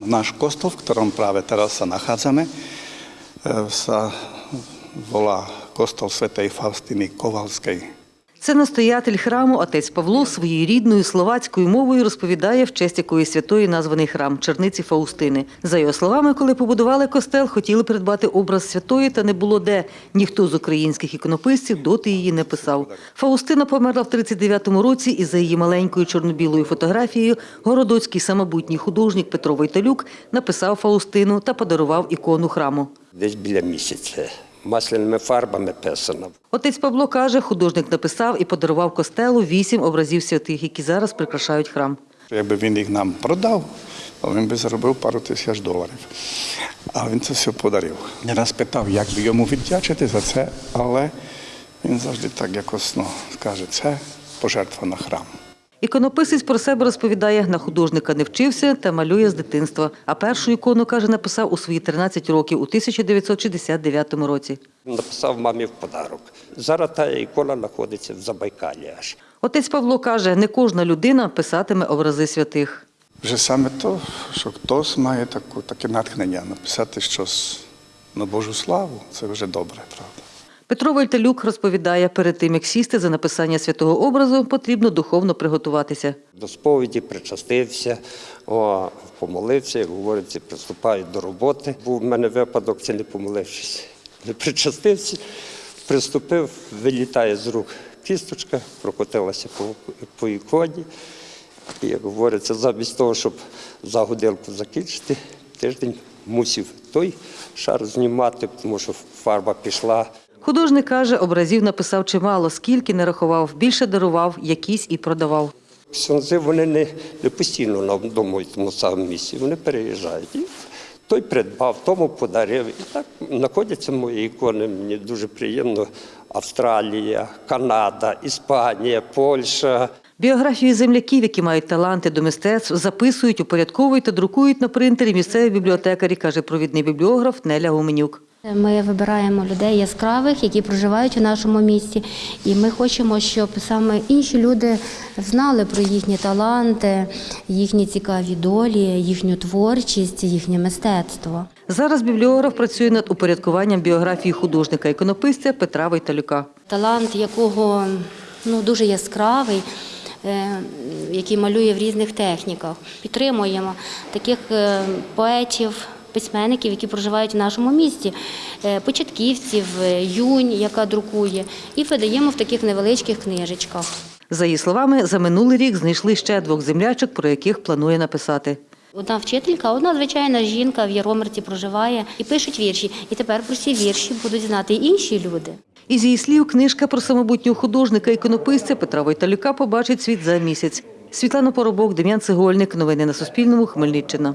Náš kostol, v ktorom práve teraz sa nachádzame, e, sa volá kostol svätej Faustiny Kovalskej. Це настоятель храму отець Павло своєю рідною словацькою мовою розповідає, в честь якої святої названий храм Черниці Фаустини. За його словами, коли побудували костел, хотіли придбати образ святої, та не було де. Ніхто з українських іконописців доти її не писав. Фаустина померла в 39-му році, і за її маленькою чорно-білою фотографією городоцький самобутній художник Петро Войталюк написав Фаустину та подарував ікону храму. десь біля місяця. Масляними фарбами писано. Отець Павло каже, художник написав і подарував костелу вісім образів святих, які зараз прикрашають храм. Якби він їх нам продав, то він би заробив пару тисяч доларів. А він це все подарив. Я раз питав, як би йому віддячити за це, але він завжди так якось ну, скаже, це пожертва на храм. Іконописець про себе розповідає, на художника не вчився та малює з дитинства. А першу ікону, каже, написав у свої 13 років у 1969 році. Написав мамі в подарок. Зараз та ікона знаходиться в Забайкалі аж. Отець Павло каже, не кожна людина писатиме образи святих. Вже саме то, що хтось має таку, таке натхнення написати щось на Божу славу, це вже добре, правда. Петро Вольталюк розповідає, перед тим, як сісти за написання святого образу, потрібно духовно приготуватися. До сповіді причастився, помолився, як говориться, приступаю до роботи. Був в мене випадок, це не помолившись. Не причастився, приступив, вилітає з рук кісточка, прокотилася по, по іконі. І, як говориться, замість того, щоб за годинку закінчити, тиждень мусив той шар знімати, тому що фарба пішла. Художник каже, образів написав чимало, скільки не рахував, більше дарував, якісь і продавав. Ксьонзи вони не, не постійно на одному і тому самому місці, вони переїжджають. І той придбав, тому подарив. І так знаходяться мої ікони. Мені дуже приємно. Австралія, Канада, Іспанія, Польща. Біографії земляків, які мають таланти до мистецтв, записують, упорядковують та друкують на принтері місцеві бібліотекарі, каже провідний бібліограф Неля Гуменюк. Ми вибираємо людей яскравих, які проживають у нашому місті, і ми хочемо, щоб саме інші люди знали про їхні таланти, їхні цікаві долі, їхню творчість, їхнє мистецтво. Зараз бібліограф працює над упорядкуванням біографії художника-іконописця Петра Войталюка. Талант якого ну, дуже яскравий. е, Який малює в різних техніках. Підтримуємо таких е, поетів, письменників, які проживають в нашому місті, е, початківців, е, юнь, яка друкує, і видаємо в таких невеличких книжечках. За її словами, за минулий рік знайшли ще двох землячок, про яких планує написати. Одна вчителька, одна звичайна жінка в Яромирці проживає і пишуть вірші. І тепер про ці вірші будуть знати і інші люди. Із її слів, книжка про самобутнього художника-іконописця Петра Войталюка побачить світ за місяць. Світлана Поробок, Дем'ян Цегольник. Новини на Суспільному. Хмельниччина.